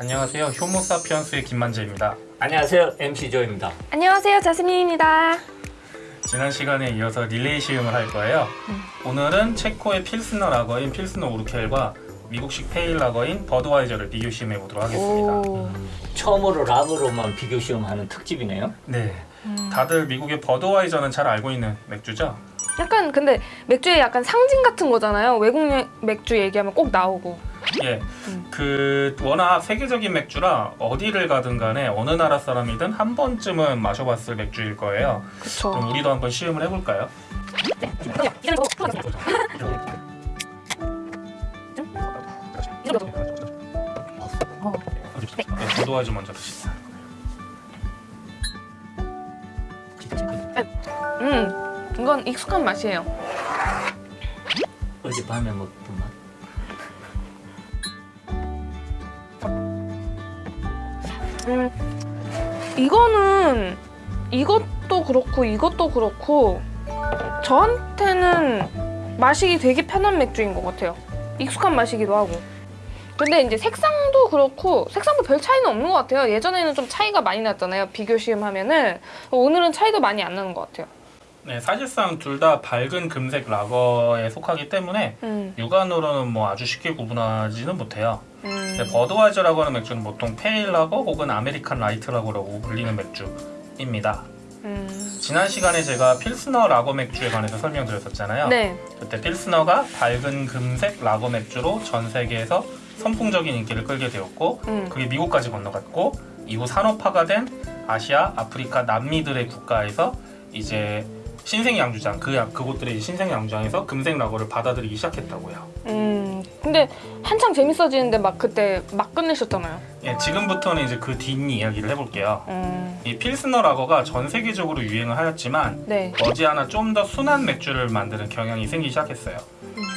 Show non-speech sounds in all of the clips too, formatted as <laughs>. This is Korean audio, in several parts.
안녕하세요. 효모사피엔스의 김만재입니다. 안녕하세요 MC 조입니다. 안녕하세요 자스민입니다 지난 시간에 이어서 릴레이 시음을 할 거예요. 오늘은 체코의 필스너 라거인 필스너 우르켈과 미국식 pale lager인 버드와이저를 비교 시음해 보도록 하겠습니다. 오. 처음으로 라거로만 비교 시음하는 특집이네요. 네. 다들 미국의 버드와이저는 잘 알고 있는 맥주죠? 약간 근데 맥주의 약간 상징 같은 거잖아요 외국 여- 맥주 얘기하면 꼭 나오고 예. 음. 그 워낙 세계적인 맥주라 어디를 가든 간에 어느 나라 사람이든 한 번쯤은 마셔봤을 맥주일 거예요. 그쵸 그럼 우리도 한번 시음을 해볼까요? 네, 버드와이저 먼저 드시죠. 음 이건 익숙한 맛이에요 어젯밤에 먹던 맛. 이거는 이것도 그렇고 이것도 그렇고 저한테는 마시기 되게 편한 맥주인 것 같아요. 익숙한 맛이기도 하고. 근데 이제 색상도 그렇고 색상도 별 차이는 없는 것 같아요. 예전에는 좀 차이가 많이 났잖아요. 비교 시음하면은. 오늘은 차이도 많이 안 나는 것 같아요 네, 사실상 둘 다 밝은 금색 라거에 속하기 때문에 음, 육안으로는 뭐 아주 쉽게 구분하지는 못해요. 음. 근데 버드와이저라고 하는 맥주는 보통 pale lager 혹은 American light lager라고 불리는 맥주입니다. 음. 지난 시간에 제가 필스너 라거 맥주에 관해서 설명드렸었잖아요. 네. 그때 필스너가 밝은 금색 라거 맥주로 전 세계에서 선풍적인 인기를 끌게 되었고 음. 그게 미국까지 건너갔고 이후 산업화가 된 아시아, 아프리카, 남미들의 국가에서 이제 신생 양주장 그 양- 그곳들의 신생 양주장에서 금색 라거를 받아들이기 시작했다고요. 음. 근데 한창 재밌어지는데 막 그때 막 끝내셨잖아요. 예, 지금부터는 이제 그 뒷 이야기를 해볼게요. 음. 이 필스너 라거가 전 세계적으로 유행을 하였지만 네. 머지않아 좀 더 순한 맥주를 만드는 경향이 생기기 시작했어요.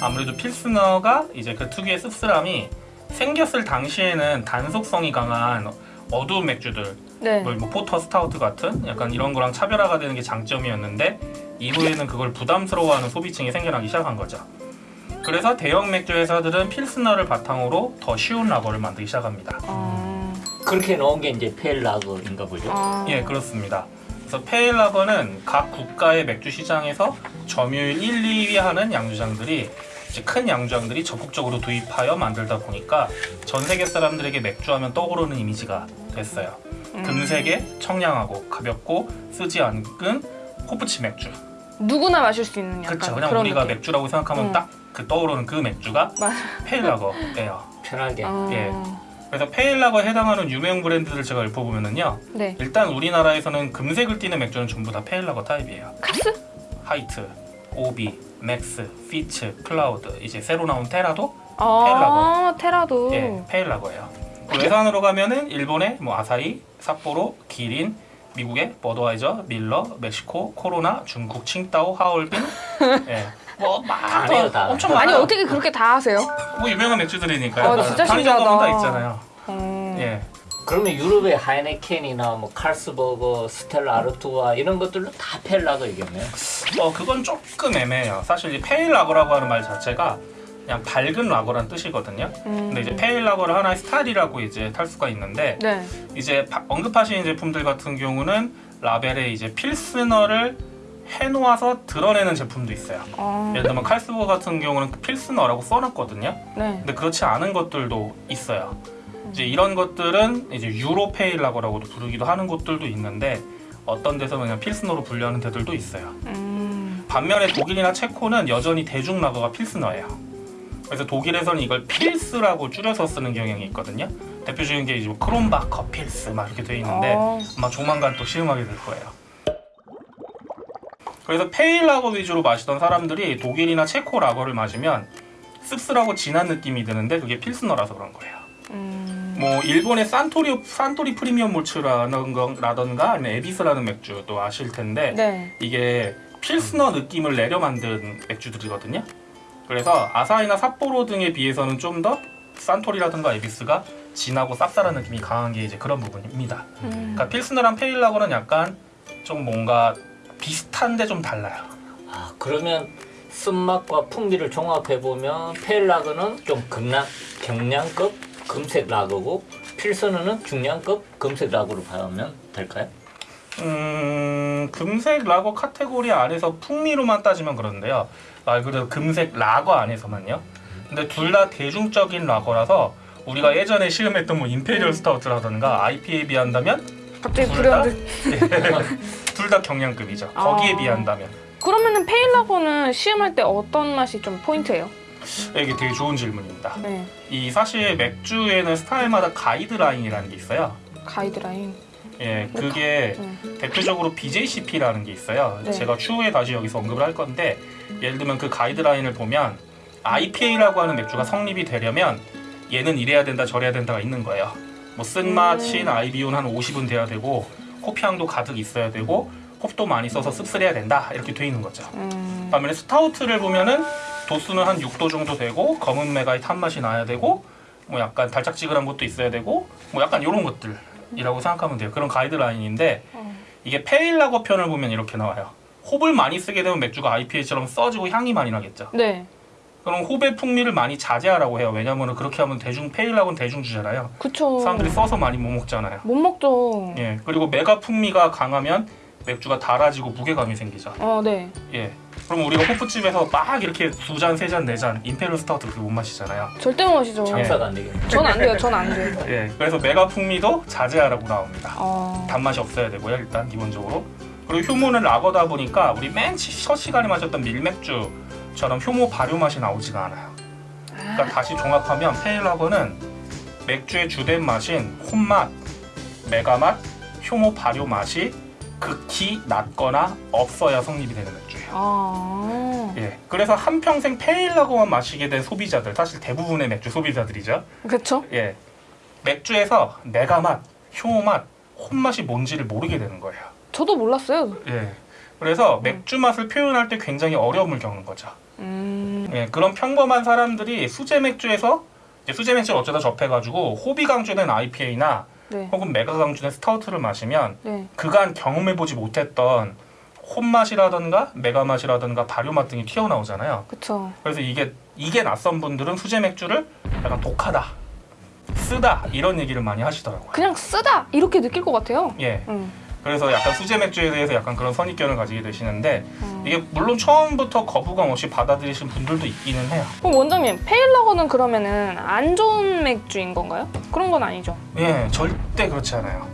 아무래도 필스너가 이제 그 특유의 씁쓸함이 생겼을 당시에는 탄 속성이 강한 어두운 맥주들, 네. 뭐, 뭐 porter 스타우트 같은 약간 이런 거랑 차별화가 되는 게 장점이었는데 이후에는 그걸 부담스러워하는 소비층이 생겨나기 시작한 거죠. 그래서 대형 맥주 회사들은 필스너를 바탕으로 더 쉬운 라거를 만들기 시작합니다. 아. 그렇게 나온 게 이제 pale lager인가 보죠. 아. 예, 그렇습니다. 그래서 pale lager는 각 국가의 맥주 시장에서 점유율 1, 2위 하는 양조장들이 이제 큰 양조장들이 적극적으로 도입하여 만들다 보니까 전 세계 사람들에게 맥주하면 떠오르는 이미지가 됐어요. 음. 금색에 청량하고 가볍고 쓰지 않은 호프치 맥주. 누구나 마실 수 있는 약간 그렇죠. 그냥 그런 우리가 느낌. 맥주라고 생각하면 음. 딱그 떠오르는 그 맥주가 맞아. pale lager예요. 편하게. 아. 예. 그래서 pale lager에 해당하는 유명 브랜드들 제가 읊어보면은요. 네. 일단 우리나라에서는 금색을 띠는 맥주는 전부 다 pale lager 타입이에요. 카스? 하이트, 오비, 맥스, 피츠, 클라우드 이제 새로 나온 테라도 아, 테라도. 예, pale lager예요. 그 외산으로 가면은 일본의 뭐 아사히, 삿포로, 기린, 미국의 버드와이저, 밀러, 멕시코, 코로나, 중국 칭따오, 하얼빈 <laughs> 예. 뭐다 많아 해요, 다. 엄청 아니 많아요. 어떻게 그렇게 다 하세요? 뭐 유명한 맥주들이니까요. 아, 진짜 신기하다. 다 있잖아요. 음. 예. 그러면 유럽의 하이네켄이나 뭐 칼스버그, 스텔라 아르투아 이런 것들도 다 pale lager겠네요. 어 그건 조금 애매해요. 사실 이 pale lager라고 하는 말 자체가 그냥 밝은 라거란 뜻이거든요. 음. 근데 이제 pale lager를 하나의 스타일이라고 이제 칠 수가 있는데 네. 이제 바- 언급하신 제품들 같은 경우는 라벨에 이제 필스너라 해놓아서 드러내는 제품도 있어요. 아. 예를 들면 칼스버그 같은 경우는 필스너라고 써놨거든요. 네. 근데 그렇지 않은 것들도 있어요. 이제 이런 것들은 이제 Euro pale lager라고도 부르기도 하는 곳들도 있는데 어떤 데서는 그냥 필스너로 분류하는 데들도 있어요. 음. 반면에 독일이나 체코는 여전히 대중 라거가 필스너예요. 그래서 독일에서는 이걸 필스라고 줄여서 쓰는 경향이 있거든요. 대표적인 게 이제 뭐 크롬바허 필스 막 이렇게 돼 있는데 어. 아마 조만간 또 시음하게 될 거예요. 그래서 pale lager 위주로 마시던 사람들이 독일이나 체코 라거를 마시면 씁쓸하고 진한 느낌이 드는데 그게 필스너라서 그런 거예요. 음. 뭐 일본의 산토리 산토리 프리미엄 몰츠라던가 아니면 에비스라는 맥주도 아실 텐데 네. 이게 필스너 느낌을 내려 만든 맥주들이거든요. 그래서 아사히나 삿포로 등에 비해서는 좀 더 산토리라든가 에비스가 진하고 쌉쌀한 느낌이 강한 게 이제 그런 부분입니다. 음. 그러니까 필스너랑 pale lager는 약간 좀 뭔가 비슷한데 좀 달라요. 아 그러면 쓴맛과 풍미를 종합해 보면 pale lager는 좀 경량 경량급 금색 라거고 필스너는 중량급 금색 라거로 봐면 될까요? 음, 금색 라거 카테고리 안에서 풍미로만 따지면 그런데요. 말 그대로 금색 라거 안에서만요. 근데 둘 다 대중적인 라거라서 우리가 예전에 시음했던 뭐 imperial stout라던가 IPA에 비한다면 갑자기 둘 다? 불현듯. <laughs> 둘다 경량급이죠. 아. 거기에 비한다면. 그러면은 pale lager는 시음할 때 어떤 맛이 좀 포인트예요? 이게 되게 좋은 질문입니다. 네. 이 사실 맥주에는 스타일마다 가이드라인이라는 게 있어요. 가이드라인. 예, 그게 네. 대표적으로 BJCP라는 게 있어요. 네. 제가 추후에 다시 여기서 언급을 할 건데 예를 들면 그 가이드라인을 보면 IPA라고 하는 맥주가 성립이 되려면 얘는 이래야 된다 저래야 된다가 있는 거예요. 뭐 쓴맛인 IBU는 한 50은 돼야 되고 홉 향도 가득 있어야 되고 홉도 많이 써서 씁쓸해야 된다 이렇게 돼 있는 거죠. 음. 반면에 스타우트를 보면은 도수는 한 6도 정도 되고 검은 맥아의 탄맛이 나야 되고 뭐 약간 달짝지근한 것도 있어야 되고 뭐 약간 이런 것들이라고 생각하면 돼요. 그런 가이드라인인데 어. 이게 pale lager 편을 보면 이렇게 나와요. 홉을 많이 쓰게 되면 맥주가 IPA처럼 써지고 향이 많이 나겠죠. 네. 그럼 홉의 풍미를 많이 자제하라고 해요. 왜냐면 그렇게 하면 대중 pale lager는 대중주잖아요. 그쵸. 사람들이 써서 많이 못 먹잖아요. 못 먹죠. 예. 그리고 맥아 풍미가 강하면 맥주가 달아지고 무게감이 생기죠. 어, 네. 예. 그럼 우리가 호프집에서 막 이렇게 두 잔, 세 잔, 네 잔 imperial stout 그렇게 못 마시잖아요. 절대 못 마시죠. 장사가 안 되겠네. 전안 돼요. 전 안 돼요. 예. 그래서 메가 풍미도 자제하라고 나옵니다. 어. 단맛이 없어야 되고요, 일단 기본적으로. 그리고 효모는 라거다 보니까 우리 맨 첫 시간에 마셨던 밀맥주처럼 효모 발효 맛이 나오지가 않아요. 그러니까 다시 종합하면 페일 라거는 맥주의 주된 맛인 홈맛, 메가맛, 효모 발효 맛이 극히 낮거나 없어야 성립이 되는 맥주예요. 아. 예. 그래서 한 평생 pale lager만 마시게 된 소비자들, 사실 대부분의 맥주 소비자들이죠. 그쵸? 예. 맥주에서 맥아맛, 효모맛, 홉맛이 뭔지를 모르게 되는 거예요. 저도 몰랐어요. 예. 그래서 맥주 맛을 표현할 때 굉장히 어려움을 겪는 거죠. 음. 예, 그런 평범한 사람들이 수제 맥주에서 수제 맥주를 어쩌다 접해가지고 홉이 강조된 IPA나 네. 혹은 맥아 강조된 스타우트를 마시면 네. 그간 경험해보지 못했던 홈 맛이라던가 메가 맛이라던가 발효 맛 등이 튀어나오잖아요. 그쵸. 그래서 이게 이게 낯선 분들은 수제 맥주를 약간 독하다, 쓰다 이런 얘기를 많이 하시더라고요. 그냥 쓰다 이렇게 느낄 것 같아요. 예. 음. 그래서 약간 수제 맥주에 대해서 약간 그런 선입견을 가지게 되시는데 음. 이게 물론 처음부터 거부감 없이 받아들이신 분들도 있기는 해요. 그럼 원장님 페일라거는 그러면은 안 좋은 맥주인 건가요? 그런 건 아니죠. 예, 절대 그렇지 않아요.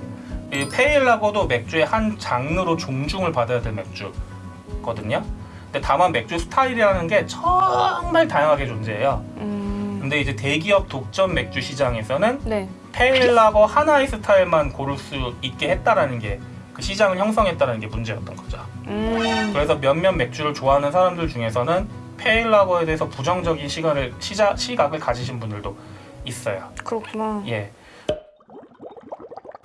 이 pale lager도 맥주의 한 장르로 존중을 받아야 될 맥주거든요. 근데 다만 맥주 스타일이라는 게 정말 다양하게 존재해요. 음. 근데 이제 대기업 독점 맥주 시장에서는 네. pale lager 하나의 스타일만 고를 수 있게 했다라는 게 그 시장을 형성했다는 게 문제였던 거죠. 음. 그래서 몇몇 맥주를 좋아하는 사람들 중에서는 pale lager에 대해서 부정적인 시각을 시자, 시각을 가지신 분들도 있어요. 그렇구나. 예.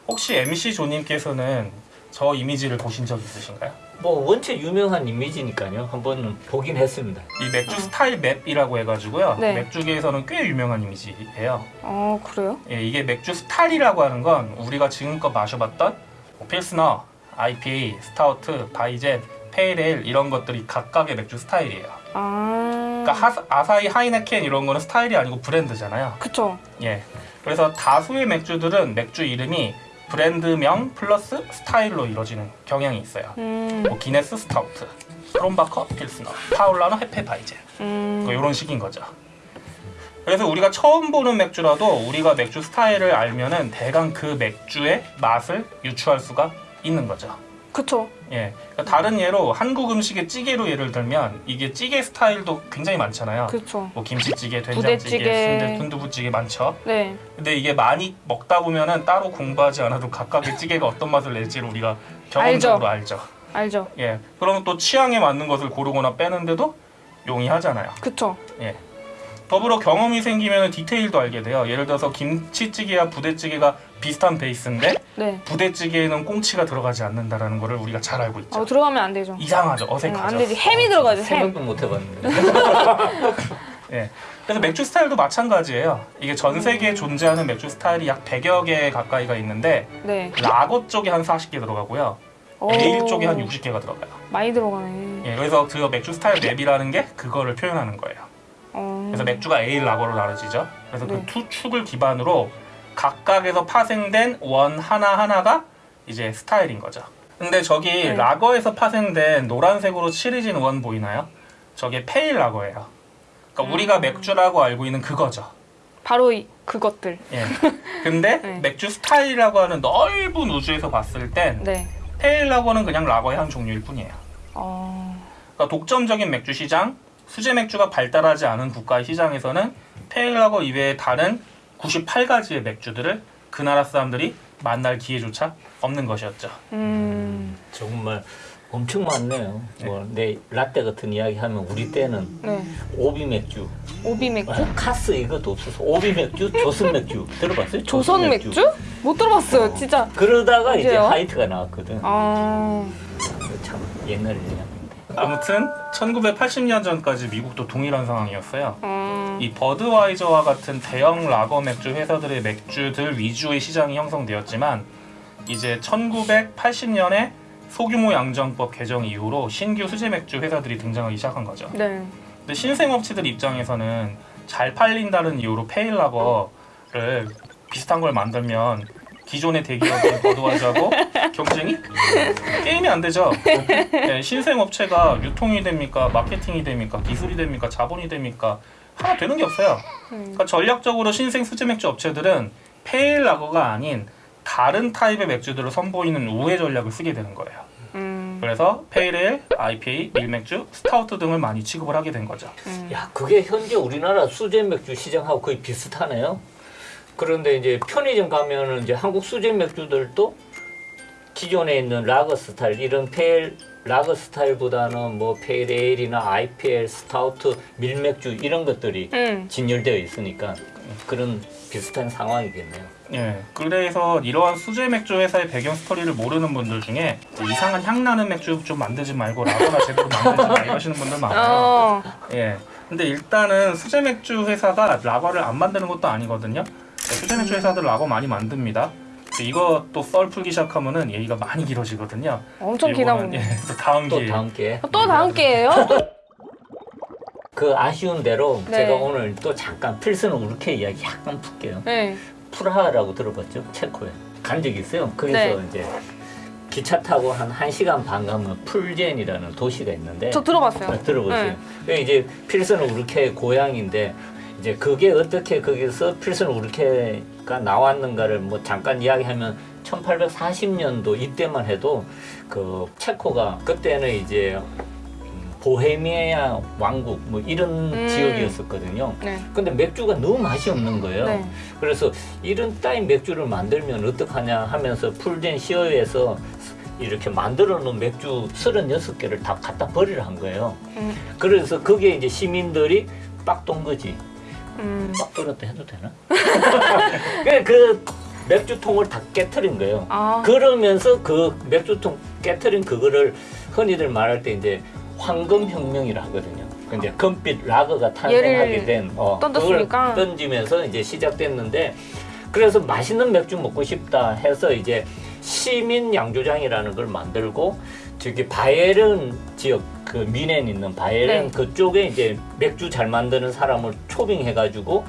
혹시 MC 조님께서는 저 이미지를 보신 적 있으신가요? 뭐 원체 유명한 이미지니까요. 한번 보긴 했습니다. 이 맥주 style map이라고 해가지고요. 네. 맥주계에서는 꽤 유명한 이미지예요. 어 그래요? 예, 이게 맥주 스타일이라고 하는 건 우리가 지금껏 마셔봤던 뭐 필스너, IPA, 스타우트, 바이젠, pale ale 이런 것들이 각각의 맥주 스타일이에요. 아. 그러니까 하, 아사히, 하이네켄 이런 거는 스타일이 아니고 브랜드잖아요. 그쵸. 예. 그래서 다수의 맥주들은 맥주 이름이 브랜드명 플러스 스타일로 이루어지는 경향이 있어요. 음. 뭐 기네스 스타우트, 크롬바커 필스너, 파울라너 헤페 바이젠 음. 뭐 이런 식인 거죠. 그래서 우리가 처음 보는 맥주라도 우리가 맥주 스타일을 알면은 대강 그 맥주의 맛을 유추할 수가 있는 거죠. 그쵸. 예. 그러니까 다른 예로 한국 음식의 찌개로 예를 들면 이게 찌개 스타일도 굉장히 많잖아요. 그쵸. 뭐 김치찌개, 된장찌개. 순대, 순두부찌개 많죠. 네. 근데 이게 많이 먹다 보면은 따로 공부하지 않아도 각각의 찌개가 어떤 맛을 낼지를 우리가 경험적으로 알죠. 알죠. 예. 그러면 또 취향에 맞는 것을 고르거나 빼는데도 용이하잖아요. 그쵸. 예. 더불어 경험이 생기면 디테일도 알게 돼요. 예를 들어서 김치찌개와 부대찌개가 비슷한 베이스인데 네. 부대찌개에는 꽁치가 들어가지 않는다라는 거를 우리가 잘 알고 있죠. 어 들어가면 안 되죠. 이상하죠. 응, 어색하죠. 안 되지. 햄이 들어가죠. 햄. 생각도 못 해봤는데. <laughs> 예. 그래서 맥주 스타일도 마찬가지예요. 이게 전 세계에 존재하는 맥주 스타일이 약 100여 개 가까이가 있는데 네. 라거 쪽에 한 40개 들어가고요. 오. 에일 쪽에 한 60개가 들어가요. 많이 들어가네. 예, 그래서 그 맥주 style map이라는 게 그거를 표현하는 거예요. 어. 그래서 맥주가 에일 라거로 나눠지죠. 그래서 네. 그 두 축을 기반으로 각각에서 파생된 원 하나 하나가 이제 스타일인 거죠. 근데 저기 네. 라거에서 파생된 노란색으로 칠해진 원 보이나요? 저게 pale lager예요. 그러니까 우리가 맥주라고 알고 있는 그거죠. 바로 이, 그것들. 예. 근데 <laughs> 네. 맥주 스타일이라고 하는 넓은 우주에서 봤을 땐 네. pale lager는 그냥 라거의 한 종류일 뿐이에요. 어... 그러니까 독점적인 맥주 시장, 수제 맥주가 발달하지 않은 국가의 시장에서는 pale lager 이외의 다른 98가지의 맥주들을 그 나라 사람들이 만날 기회조차 없는 것이었죠. 음... 정말 엄청 많네요. 뭐 내 라떼 같은 이야기 하면 우리 때는 네. 오비 맥주, 오비 맥주? 아, 카스 이것도 없어서 오비 맥주, 조선 맥주 들어봤어요? 조선 맥주? 못 들어봤어요, 진짜. 그러다가 이제 언제요? 하이트가 나왔거든. 아... 참 옛날 이야기인데. 아무튼 1980년 전까지 미국도 동일한 상황이었어요. 음... 이 버드와이저와 같은 대형 라거 맥주 회사들의 맥주들 위주의 시장이 형성되었지만 이제 1980년에 소규모 양정법 개정 이후로 신규 수제 맥주 회사들이 등장하기 시작한 거죠. 네. 근데 신생업체들 입장에서는 잘 팔린다는 이유로 페일라거를 비슷한 걸 만들면 기존의 대기업인 <laughs> 버드와이저하고 경쟁이 게임이 안 되죠. 네, 신생업체가 유통이 됩니까, 마케팅이 됩니까, 기술이 됩니까, 자본이 됩니까 하나 되는 게 없어요. 음. 그러니까 전략적으로 신생 수제 맥주 업체들은 pale lager가 아닌 다른 타입의 맥주들을 선보이는 우회 전략을 쓰게 되는 거예요. 음... 그래서 pale ale, IPA, 밀맥주, 스타우트 등을 많이 취급을 하게 된 거죠. 음... 야, 그게 현재 우리나라 수제 맥주 시장하고 거의 비슷하네요. 그런데 이제 편의점 가면은 이제 한국 수제 맥주들도 기존에 있는 라거 스타일 이런 pale lager 스타일보다는 뭐 pale ale이나 IPA, 스타우트, 밀맥주 이런 것들이 음... 진열되어 있으니까 그런 비슷한 상황이겠네요. 예, 그래서 이러한 수제 맥주 회사의 배경 스토리를 모르는 분들 중에 이상한 향 나는 맥주 좀 만들지 말고 라거나 제대로 만들지 마 이러시는 분들 많아요. 어... 예. 근데 일단은 수제 맥주 회사가 라거를 안 만드는 것도 아니거든요. 네, 수제 맥주 회사들 라거 많이 만듭니다. 이것도 썰 풀기 시작하면은 얘기가 많이 길어지거든요. 엄청 보네. 예, 또 다음 또 기회에. 다음 게. 또 다음 기회예요? <laughs> 그 아쉬운 대로 네. 제가 오늘 또 잠깐 필스는 우르케 이야기 약간 풀게요. 네. 프라하라고 들어봤죠? 체코에. 간 적이 있어요. 거기서 네. 이제 기차 타고 한 1시간 반 가면 풀젠이라는 도시가 있는데 저 들어봤어요. 아, 들어보세요. 네. 이제 필스는 우르케의 고향인데 이제 그게 어떻게 거기서 필스는 우르케가 나왔는가를 뭐 잠깐 이야기하면 1840년도 이때만 해도 그 체코가 그때는 이제 음, 보헤미아 왕국 뭐 이런 음. 지역이었었거든요. 네. 근데 맥주가 너무 맛이 없는 거예요. 네. 그래서 이런 따윈 맥주를 만들면 어떡하냐 하면서 풀젠 시어에서 이렇게 만들어 놓은 맥주 36개를 다 갖다 버리려 한 거예요. 음. 그래서 그게 이제 시민들이 빡돈 거지. 음... 빡 돌았다 해도 되나? <laughs> 그 맥주통을 다 깨트린 거예요. 아... 그러면서 그 맥주통 깨트린 그거를 흔히들 말할 때 이제 황금혁명이라 하거든요. 그 이제 금빛 라거가 탄생하게 된 어. 그걸 던지면서 이제 시작됐는데 그래서 맛있는 맥주 먹고 싶다 해서 이제 시민 양조장이라는 걸 만들고 저기 바이에른 지역 그 미넨 있는 바이에른 네. 그쪽에 이제 맥주 잘 만드는 사람을 초빙해가지고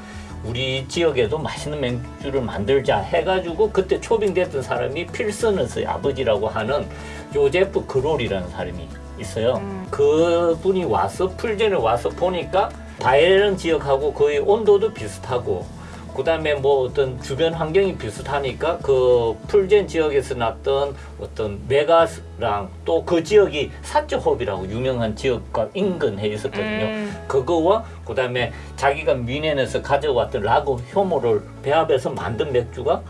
우리 지역에도 맛있는 맥주를 만들자 해가지고 그때 초빙됐던 사람이 필스너스의 아버지라고 하는 요제프 그롤이라는 사람이 있어요. 음. 그분이 와서 풀젠에 와서 보니까 바이에른 지역하고 거의 온도도 비슷하고 그 다음에 뭐 어떤 주변 환경이 비슷하니까 그 풀젠 지역에서 났던 어떤 메가스랑 또 그 지역이 사츠홉이라고 유명한 지역과 인근해 있었거든요. 음... 그거와 그 다음에 자기가 미넨에서 가져왔던 라거 효모를 배합해서 만든 맥주가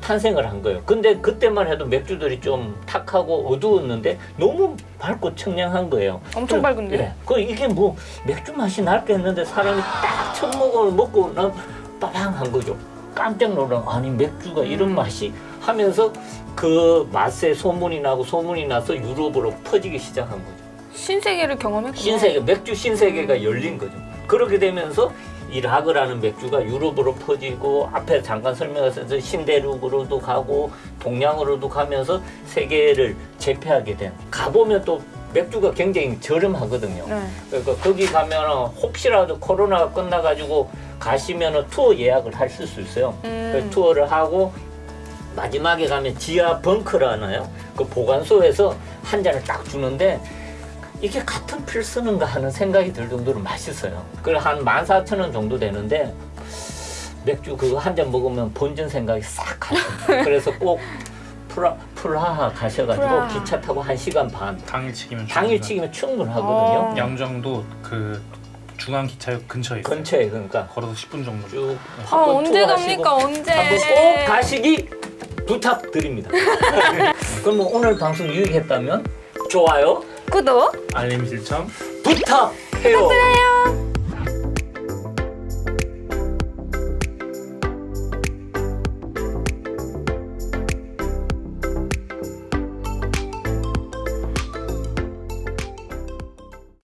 탄생을 한 거예요. 근데 그때만 해도 맥주들이 좀 탁하고 어두웠는데 너무 밝고 청량한 거예요. 엄청 그- 밝은데? 예. 그 이게 뭐 맥주 맛이 날겠는데 사람이 딱 첫 모금을 먹고 난 빠방한 거죠. 깜짝 놀란 아니 맥주가 이런 음. 맛이 하면서 그 맛에 소문이 나고 소문이 나서 유럽으로 퍼지기 시작한 거죠. 신세계를 경험했구나. 신세계 맥주 신세계가 열린 거죠. 그렇게 되면서 이 라거라는 맥주가 유럽으로 퍼지고 앞에 잠깐 설명했던 신대륙으로도 가고 동양으로도 가면서 세계를 제패하게 된. 가보면 또 맥주가 굉장히 저렴하거든요. 네. 그러니까 거기 가면 혹시라도 코로나가 끝나가지고 가시면은 투어 예약을 하실 수 있어요. 음. 그 투어를 하고 마지막에 가면 지하 벙커라나요? 그 보관소에서 한 잔을 딱 주는데 이게 같은 필스는가 하는 생각이 들 정도로 맛있어요. 그래 한 14,000원 정도 되는데 맥주 그거 한 잔 먹으면 본전 생각이 싹 가요. 그래서 꼭 프라, 프라하 가셔가지고 프라하. 기차 타고 한시간 반. 당일치기면 당일치기면 충분하거든요. 어. 양정도 그 중앙 기차역 근처에 있어요. 근처에 그러니까 걸어서 10분 정도. 쭉 아, 한번 언제 갑니까? 언제? 한번 꼭 가시기 부탁드립니다. <laughs> 그럼 뭐 오늘 방송 유익했다면 좋아요, 구독 알림 실청. 부탁해요.